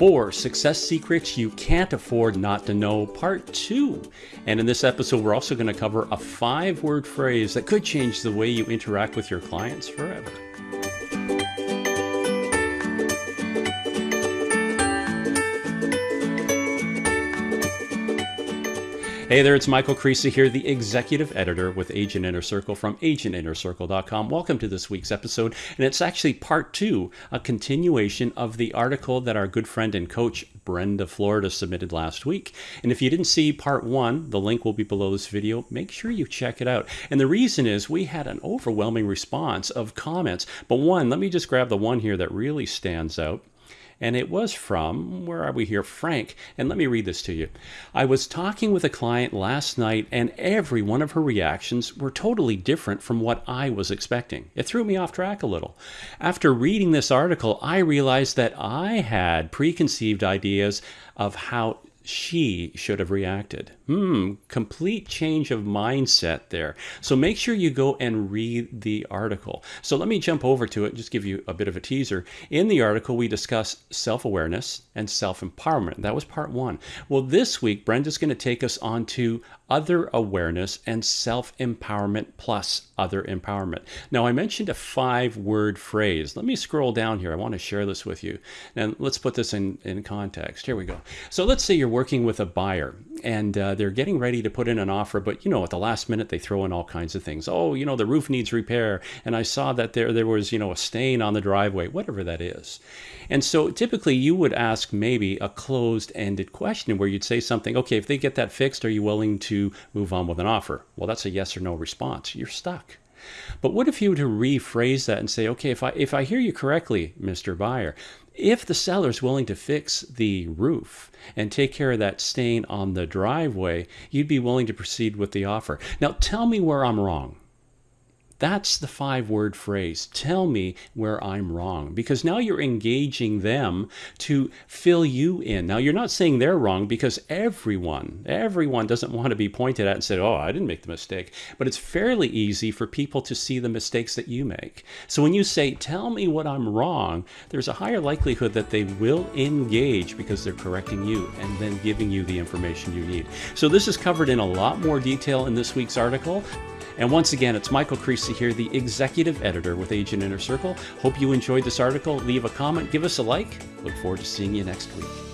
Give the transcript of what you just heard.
Four Success Secrets You Can't Afford Not to Know, Part 2. And in this episode, we're also going to cover a five word phrase that could change the way you interact with your clients forever. Hey there, it's Michael Creasy here, the executive editor with Agent Inner Circle from agentinnercircle.com. Welcome to this week's episode, and it's actually part two, a continuation of the article that our good friend and coach Brenda Florida submitted last week. And if you didn't see part one, the link will be below this video. Make sure you check it out. And the reason is we had an overwhelming response of comments. But one, let me just grab the one here that really stands out and it was from, where are we here? Frank. And let me read this to you. I was talking with a client last night, and every one of her reactions were totally different from what I was expecting. It threw me off track a little. After reading this article, I realized that I had preconceived ideas of how she should have reacted. Hmm, complete change of mindset there. So make sure you go and read the article. So let me jump over to it, just give you a bit of a teaser. In the article, we discuss self awareness and self empowerment. That was part one. Well, this week, Brenda's going to take us on to other awareness and self empowerment plus other empowerment. Now, I mentioned a five word phrase. Let me scroll down here. I want to share this with you. And let's put this in, in context. Here we go. So let's say you're working with a buyer and uh, they're getting ready to put in an offer, but you know, at the last minute they throw in all kinds of things. Oh, you know, the roof needs repair, and I saw that there there was you know a stain on the driveway, whatever that is. And so typically you would ask maybe a closed-ended question where you'd say something, okay, if they get that fixed, are you willing to move on with an offer? Well, that's a yes or no response. You're stuck. But what if you were to rephrase that and say, okay, if I if I hear you correctly, Mr. Buyer, if the seller is willing to fix the roof and take care of that stain on the driveway, you'd be willing to proceed with the offer. Now, tell me where I'm wrong. That's the five word phrase. Tell me where I'm wrong. Because now you're engaging them to fill you in. Now, you're not saying they're wrong because everyone, everyone doesn't want to be pointed at and said, oh, I didn't make the mistake. But it's fairly easy for people to see the mistakes that you make. So when you say, tell me what I'm wrong, there's a higher likelihood that they will engage because they're correcting you and then giving you the information you need. So this is covered in a lot more detail in this week's article. And once again, it's Michael Creasy here, the executive editor with Agent Inner Circle. Hope you enjoyed this article. Leave a comment, give us a like. Look forward to seeing you next week.